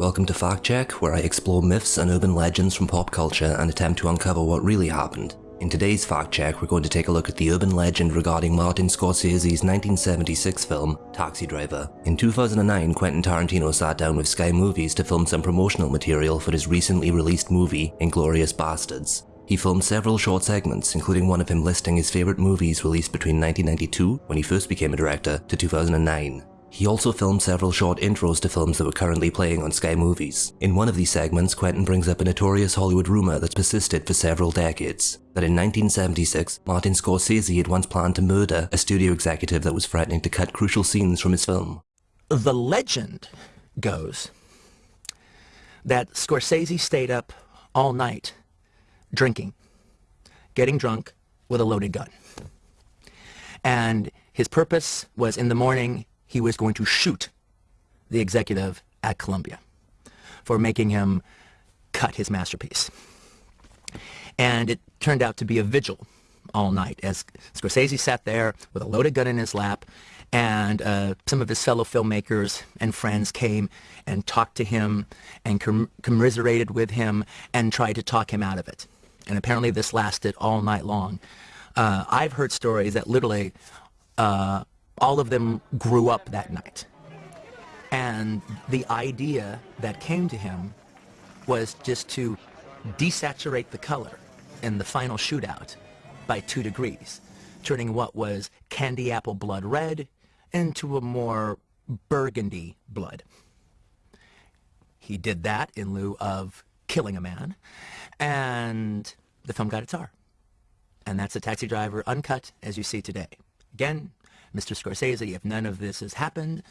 Welcome to Fact Check, where I explore myths and urban legends from pop culture and attempt to uncover what really happened. In today's Fact Check, we're going to take a look at the urban legend regarding Martin Scorsese's 1976 film, Taxi Driver. In 2009, Quentin Tarantino sat down with Sky Movies to film some promotional material for his recently released movie, Inglourious Basterds. He filmed several short segments, including one of him listing his favourite movies released between 1992, when he first became a director, to 2009. He also filmed several short intros to films that were currently playing on Sky Movies. In one of these segments, Quentin brings up a notorious Hollywood rumour that's persisted for several decades. That in 1976, Martin Scorsese had once planned to murder a studio executive that was threatening to cut crucial scenes from his film. The legend goes that Scorsese stayed up all night drinking, getting drunk with a loaded gun. And his purpose was in the morning he was going to shoot the executive at Columbia for making him cut his masterpiece. And it turned out to be a vigil all night as Scorsese sat there with a loaded gun in his lap and uh, some of his fellow filmmakers and friends came and talked to him and com commiserated with him and tried to talk him out of it. And apparently this lasted all night long. Uh, I've heard stories that literally uh, all of them grew up that night. And the idea that came to him was just to desaturate the color in the final shootout by two degrees, turning what was candy apple blood red into a more burgundy blood. He did that in lieu of killing a man, and the film got its R. And that's a taxi driver uncut as you see today. Again, Mr. Scorsese, if none of this has happened,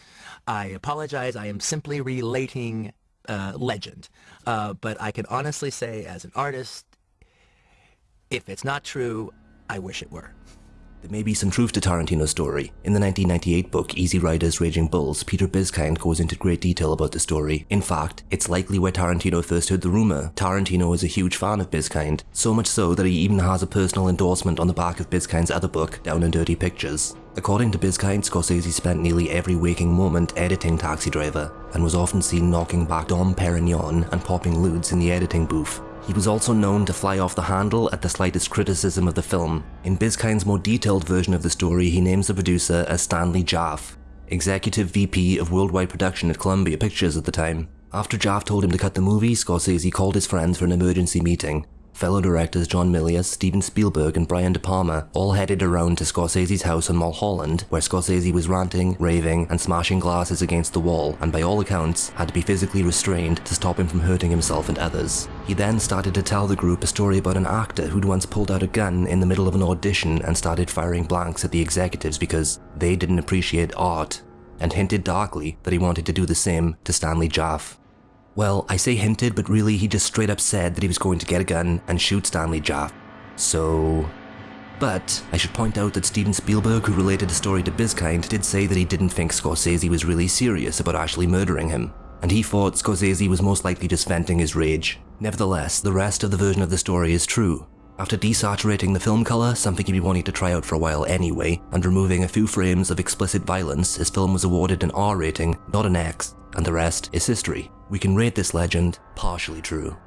I apologize. I am simply relating uh, legend. Uh, but I can honestly say, as an artist, if it's not true, I wish it were. There may be some truth to Tarantino's story. In the 1998 book Easy Riders Raging Bulls, Peter Biskind goes into great detail about the story. In fact, it's likely where Tarantino first heard the rumour. Tarantino is a huge fan of Biskind, so much so that he even has a personal endorsement on the back of Biskind's other book, Down and Dirty Pictures. According to Biskind, Scorsese spent nearly every waking moment editing Taxi Driver, and was often seen knocking back Dom Perignon and popping ludes in the editing booth. He was also known to fly off the handle at the slightest criticism of the film. In Biskind's more detailed version of the story, he names the producer as Stanley Jaffe, Executive VP of Worldwide Production at Columbia Pictures at the time. After Jaffe told him to cut the movie, Scorsese called his friends for an emergency meeting, Fellow directors John Milius, Steven Spielberg and Brian De Palma all headed around to Scorsese's house in Mulholland where Scorsese was ranting, raving and smashing glasses against the wall and by all accounts had to be physically restrained to stop him from hurting himself and others. He then started to tell the group a story about an actor who'd once pulled out a gun in the middle of an audition and started firing blanks at the executives because they didn't appreciate art and hinted darkly that he wanted to do the same to Stanley Jaffe. Well, I say hinted, but really he just straight up said that he was going to get a gun and shoot Stanley Jaffe. So... But I should point out that Steven Spielberg, who related the story to Biskind, did say that he didn't think Scorsese was really serious about actually murdering him, and he thought Scorsese was most likely just venting his rage. Nevertheless, the rest of the version of the story is true. After desaturating the film colour, something he'd be wanting to try out for a while anyway, and removing a few frames of explicit violence, his film was awarded an R rating, not an X, and the rest is history. We can rate this legend partially true.